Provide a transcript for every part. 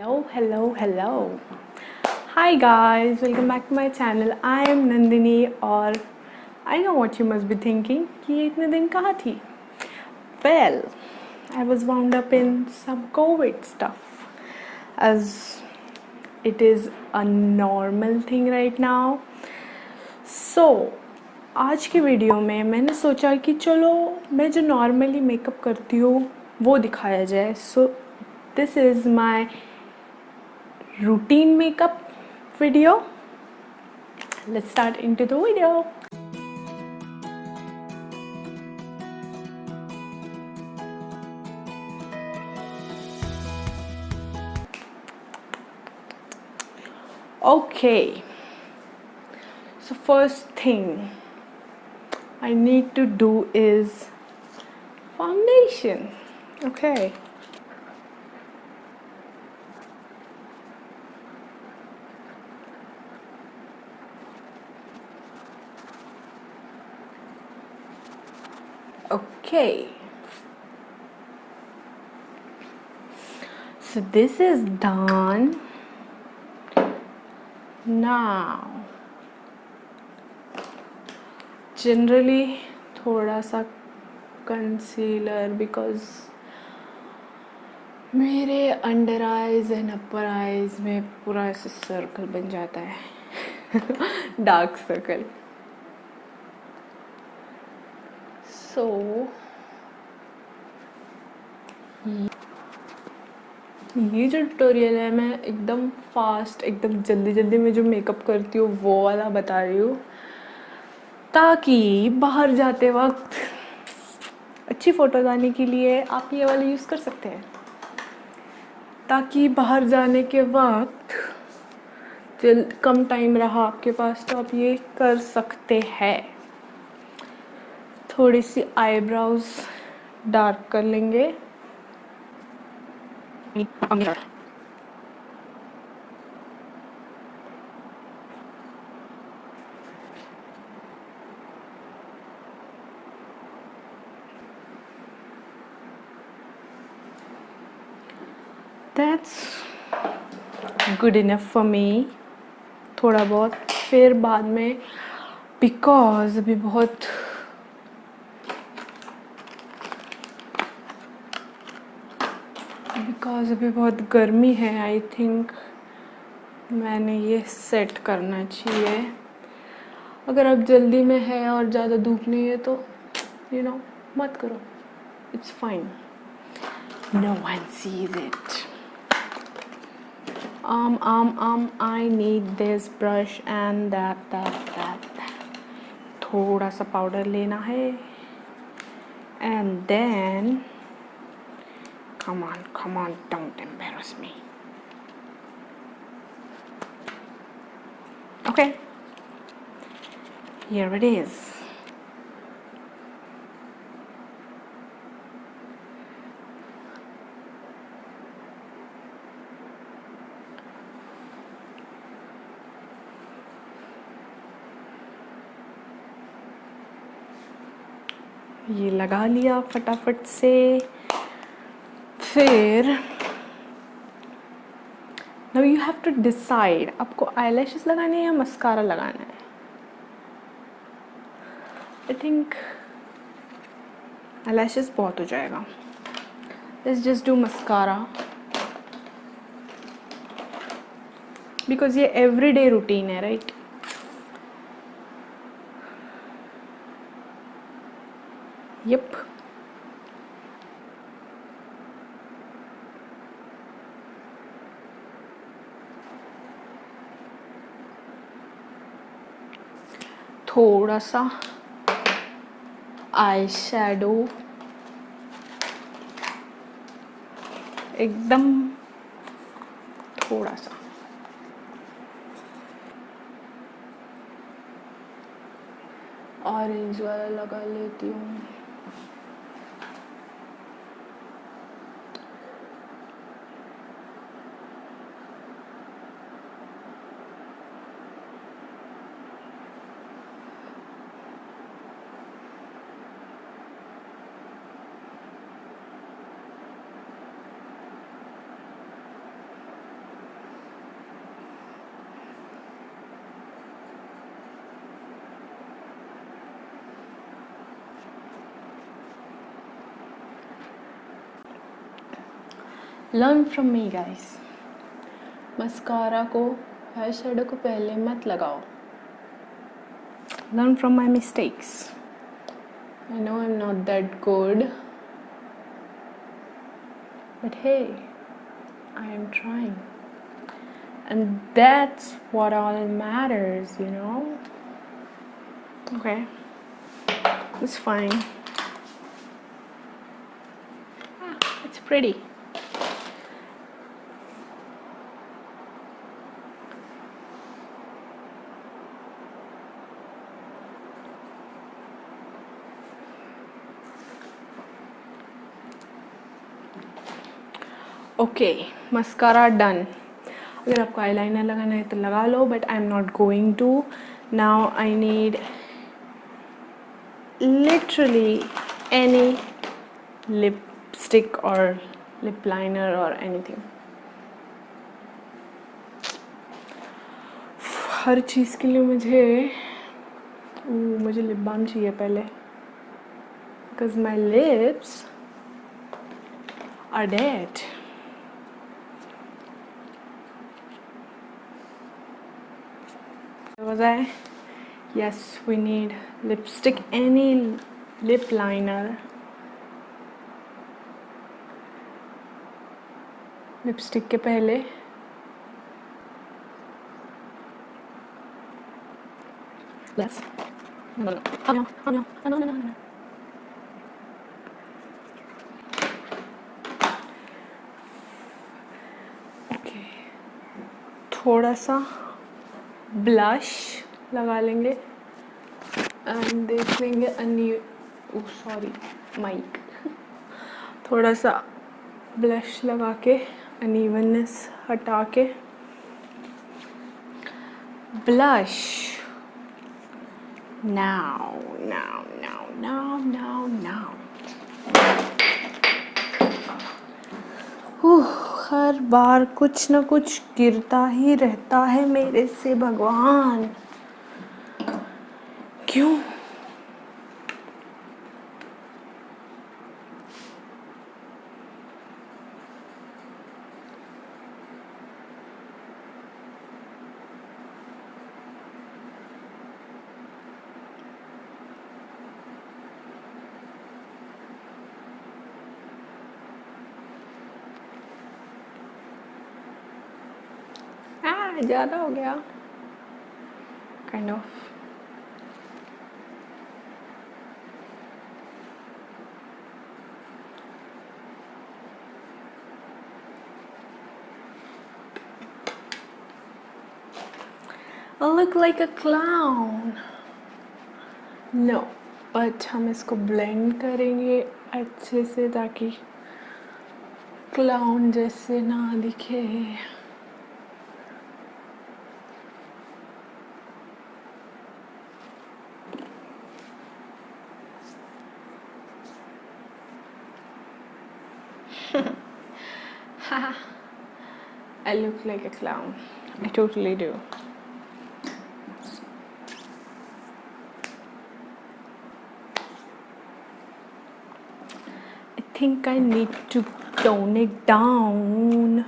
hello hello hello hi guys welcome back to my channel i am nandini और i know what you must be thinking कि ये इतने दिन कहाँ थी well i was wound up in some covid stuff as it is a normal thing right now so आज की video में मैंने सोचा कि चलो मैं जो नॉर्मली मेकअप करती हूँ वो दिखाया जाए so this is my routine makeup video. Let's start into the video. Okay. So first thing I need to do is foundation. Okay okay. So this is done. Now, generally, थोड़ा सा concealer because मेरे under eyes and upper eyes में पूरा ऐसे circle बन जाता है. Dark circle so ये जो ट्यूटोरियल है, मैं एकदम फास्ट एकदम जल्दी जल्दी में जो मेकअप करती हूँ, वो वाला बता रही हूँ। ताकि बाहर जाते वक्त अच्छी फ़ोटोज आने के लिए आप ये वाला यूज़ कर सकते हैं। ताकि बाहर जाने के वक्त जल, कम टाइम रहा आपके पास तो आप ये कर सकते हैं। थोड़ी सी आईब्राउज डार्क कर लेंगे। That's good enough for me थोड़ा बहुत। फिर बाद में बिकॉज़ अभी बहुत बिकॉज़ अभी बहुत गर्मी है आई थिंक मैंने ये सेट करना चाहिए। अगर आप जल्दी में है और ज़्यादा धूप नहीं है तो यू you नो know, मत करो। It's fine no one sees it um um um I need this brush and that that that. थोड़ा सा पाउडर लेना है। And then Come on, come on, don't embarrass me. Okay, here it is. ये लगा लिया फटाफट से फिर now you have to decide आपको आई लगाने हैं या मस्कारा लगाना है? आई थिंक आई बहुत हो जाएगा। Let's just do mascara because ये एवरी डे रूटीन है राइट यप थोड़ा सा आई शेडो एकदम थोड़ा सा ऑरेंज वाला लगा लेती हूँ। Learn from me guys mascara को आई शेडो को पहले मत लगाओ। Learn from my mistakes I know I am not that good but hey I am trying and that's what all matters you know? Okay. It's fine. Ah, it's pretty. Okay mascara done अगर आपको eyeliner लगाना है तो लगा लो but I am not going to now I need literally any lipstick और lip liner और anything हर चीज़ के लिए मुझे मुझे लिप बाम चाहिए पहले. Because my lips are dead was I? Yes, we need lipstick, any lip liner. Lipstick के पहले. Oh. Oh. Oh, no. Okay. थोड़ा सा ब्लश लगा लेंगे एंड देख लेंगे अन्य सॉरी माइक थोड़ा सा ब्लश लगा के अनइवननेस हटा के. Blush. Now now now now now now हर बार कुछ ना कुछ गिरता ही रहता है मेरे से भगवान। क्यों? ज़्यादा हो गया। Kind of I look like a clown. No, but हम इसको ब्लेंड करेंगे अच्छे से ताकि क्लाउन जैसे ना दिखे। I look like a clown. I totally do. I think I need to tone it down.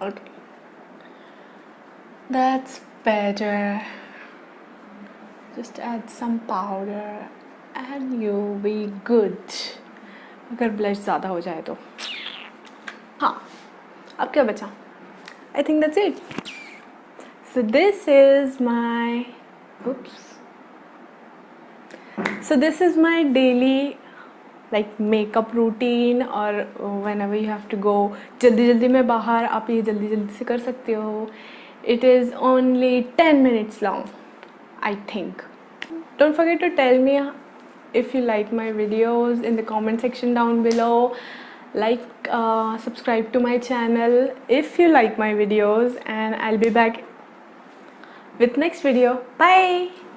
Okay. That's better. just add some powder and you'll be good. अगर ब्लश ज़्यादा हो जाए तो। हाँ अब क्या बचा? I think that's it so this is my books so this is my daily like makeup routine और whenever you have to go जल्दी जल्दी में बाहर, आप ये जल्दी जल्दी से कर सकते हो। It is only ten minutes long I think don't forget to tell me if you like my videos in the comment section down below. Like uh, subscribe to my channel if you like my videos and I'll be back with next video. Bye